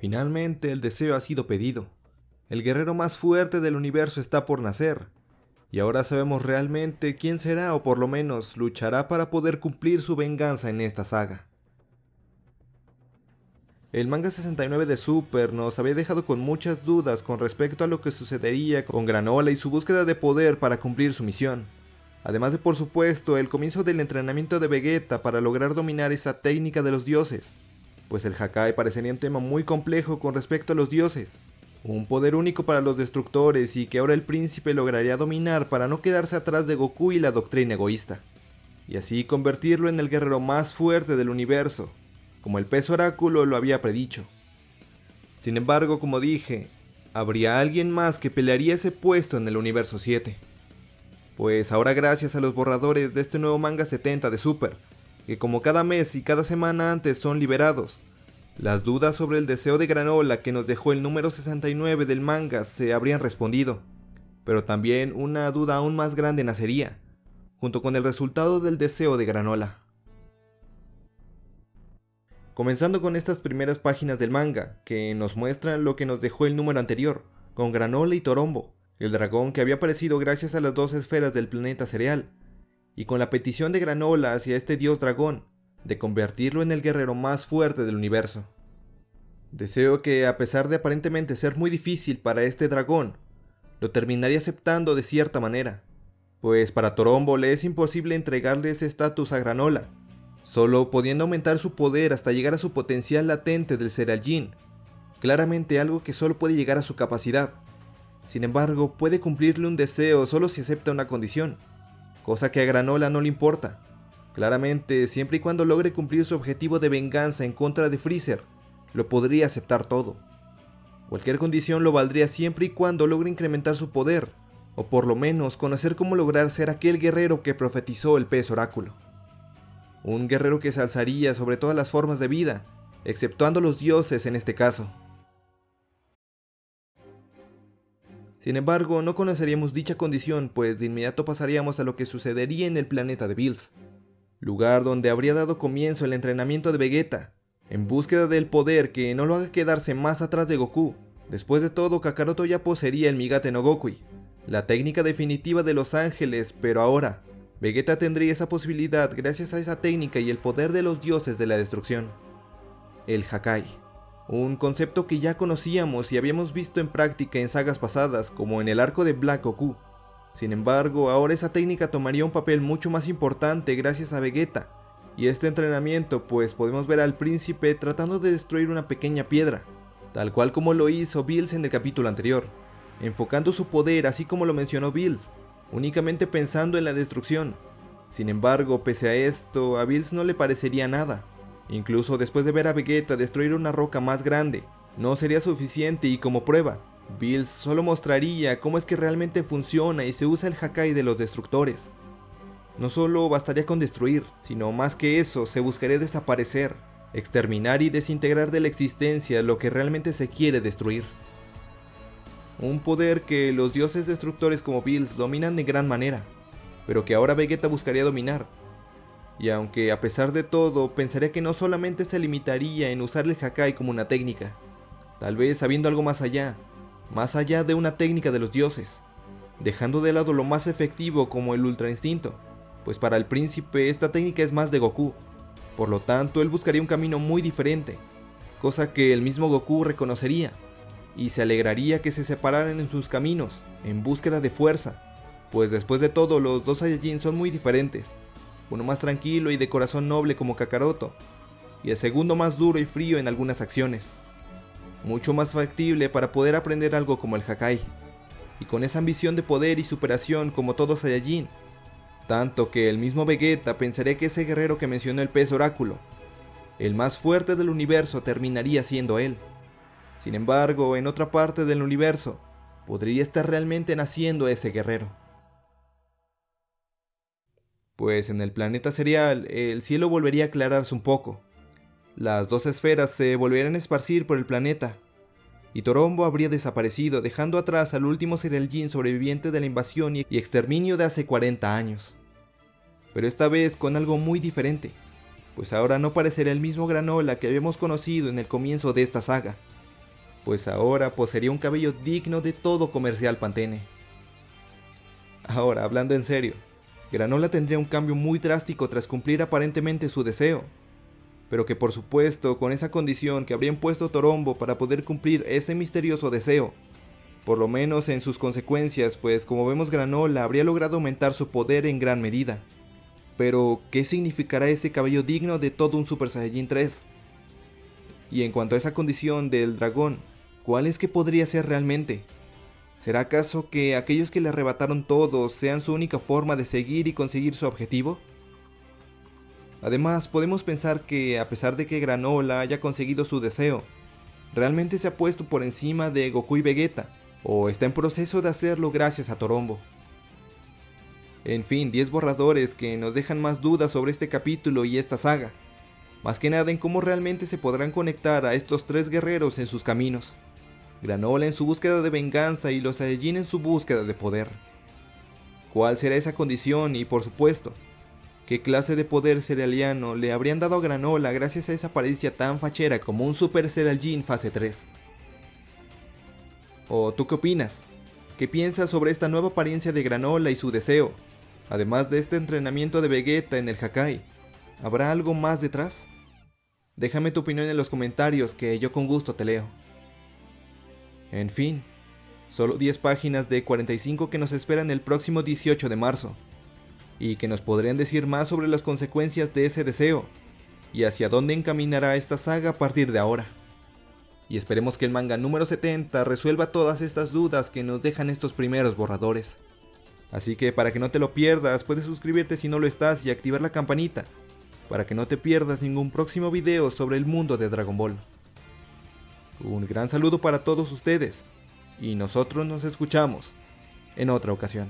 Finalmente el deseo ha sido pedido. El guerrero más fuerte del universo está por nacer, y ahora sabemos realmente quién será o por lo menos luchará para poder cumplir su venganza en esta saga. El manga 69 de Super nos había dejado con muchas dudas con respecto a lo que sucedería con Granola y su búsqueda de poder para cumplir su misión. Además de por supuesto el comienzo del entrenamiento de Vegeta para lograr dominar esa técnica de los dioses, pues el Hakai parecería un tema muy complejo con respecto a los dioses, un poder único para los destructores y que ahora el príncipe lograría dominar para no quedarse atrás de Goku y la doctrina egoísta, y así convertirlo en el guerrero más fuerte del universo, como el peso oráculo lo había predicho. Sin embargo, como dije, habría alguien más que pelearía ese puesto en el universo 7. Pues ahora gracias a los borradores de este nuevo manga 70 de Super, que como cada mes y cada semana antes son liberados, las dudas sobre el deseo de granola que nos dejó el número 69 del manga se habrían respondido, pero también una duda aún más grande nacería, junto con el resultado del deseo de granola. Comenzando con estas primeras páginas del manga, que nos muestran lo que nos dejó el número anterior, con Granola y Torombo, el dragón que había aparecido gracias a las dos esferas del planeta cereal, y con la petición de Granola hacia este dios dragón, de convertirlo en el guerrero más fuerte del universo. Deseo que, a pesar de aparentemente ser muy difícil para este dragón, lo terminaría aceptando de cierta manera, pues para Torombo le es imposible entregarle ese estatus a Granola, solo pudiendo aumentar su poder hasta llegar a su potencial latente del Serajin, claramente algo que solo puede llegar a su capacidad. Sin embargo, puede cumplirle un deseo solo si acepta una condición, cosa que a Granola no le importa. Claramente, siempre y cuando logre cumplir su objetivo de venganza en contra de Freezer, lo podría aceptar todo. Cualquier condición lo valdría siempre y cuando logre incrementar su poder, o por lo menos conocer cómo lograr ser aquel guerrero que profetizó el pez oráculo un guerrero que se alzaría sobre todas las formas de vida, exceptuando los dioses en este caso. Sin embargo, no conoceríamos dicha condición, pues de inmediato pasaríamos a lo que sucedería en el planeta de Bills, lugar donde habría dado comienzo el entrenamiento de Vegeta, en búsqueda del poder que no lo haga quedarse más atrás de Goku. Después de todo, Kakaroto ya poseería el Migate no Gokui, la técnica definitiva de los ángeles, pero ahora, Vegeta tendría esa posibilidad gracias a esa técnica y el poder de los dioses de la destrucción. El Hakai. Un concepto que ya conocíamos y habíamos visto en práctica en sagas pasadas como en el arco de Black Goku. Sin embargo, ahora esa técnica tomaría un papel mucho más importante gracias a Vegeta y este entrenamiento pues podemos ver al príncipe tratando de destruir una pequeña piedra, tal cual como lo hizo Bills en el capítulo anterior, enfocando su poder así como lo mencionó Bills, únicamente pensando en la destrucción. Sin embargo, pese a esto, a Bills no le parecería nada. Incluso después de ver a Vegeta destruir una roca más grande, no sería suficiente y como prueba, Bills solo mostraría cómo es que realmente funciona y se usa el Hakai de los destructores. No solo bastaría con destruir, sino más que eso, se buscaría desaparecer, exterminar y desintegrar de la existencia lo que realmente se quiere destruir un poder que los dioses destructores como Bills dominan de gran manera, pero que ahora Vegeta buscaría dominar. Y aunque a pesar de todo, pensaría que no solamente se limitaría en usar el Hakai como una técnica, tal vez sabiendo algo más allá, más allá de una técnica de los dioses, dejando de lado lo más efectivo como el Ultra Instinto, pues para el príncipe esta técnica es más de Goku, por lo tanto él buscaría un camino muy diferente, cosa que el mismo Goku reconocería y se alegraría que se separaran en sus caminos, en búsqueda de fuerza, pues después de todo los dos Saiyajin son muy diferentes, uno más tranquilo y de corazón noble como Kakaroto, y el segundo más duro y frío en algunas acciones, mucho más factible para poder aprender algo como el Hakai, y con esa ambición de poder y superación como todo Saiyajin, tanto que el mismo Vegeta pensaría que ese guerrero que mencionó el pez oráculo, el más fuerte del universo terminaría siendo él. Sin embargo, en otra parte del universo, podría estar realmente naciendo ese guerrero. Pues en el planeta serial, el cielo volvería a aclararse un poco. Las dos esferas se volverían a esparcir por el planeta, y Torombo habría desaparecido, dejando atrás al último Serial Jin sobreviviente de la invasión y exterminio de hace 40 años. Pero esta vez con algo muy diferente, pues ahora no parecerá el mismo Granola que habíamos conocido en el comienzo de esta saga pues ahora poseería un cabello digno de todo comercial Pantene. Ahora, hablando en serio, Granola tendría un cambio muy drástico tras cumplir aparentemente su deseo, pero que por supuesto con esa condición que habría impuesto Torombo para poder cumplir ese misterioso deseo, por lo menos en sus consecuencias, pues como vemos Granola habría logrado aumentar su poder en gran medida. Pero, ¿qué significará ese cabello digno de todo un Super Saiyajin 3? Y en cuanto a esa condición del dragón, ¿cuál es que podría ser realmente? ¿Será acaso que aquellos que le arrebataron todo sean su única forma de seguir y conseguir su objetivo? Además, podemos pensar que a pesar de que Granola haya conseguido su deseo, realmente se ha puesto por encima de Goku y Vegeta, o está en proceso de hacerlo gracias a Torombo. En fin, 10 borradores que nos dejan más dudas sobre este capítulo y esta saga, más que nada en cómo realmente se podrán conectar a estos tres guerreros en sus caminos. Granola en su búsqueda de venganza y los Saiyajin en su búsqueda de poder. ¿Cuál será esa condición y por supuesto, qué clase de poder cerealiano le habrían dado a Granola gracias a esa apariencia tan fachera como un Super Saiyajin fase 3? ¿O tú qué opinas? ¿Qué piensas sobre esta nueva apariencia de Granola y su deseo? Además de este entrenamiento de Vegeta en el Hakai, ¿habrá algo más detrás? Déjame tu opinión en los comentarios que yo con gusto te leo. En fin, solo 10 páginas de 45 que nos esperan el próximo 18 de marzo, y que nos podrían decir más sobre las consecuencias de ese deseo, y hacia dónde encaminará esta saga a partir de ahora. Y esperemos que el manga número 70 resuelva todas estas dudas que nos dejan estos primeros borradores. Así que para que no te lo pierdas, puedes suscribirte si no lo estás y activar la campanita, para que no te pierdas ningún próximo video sobre el mundo de Dragon Ball. Un gran saludo para todos ustedes y nosotros nos escuchamos en otra ocasión.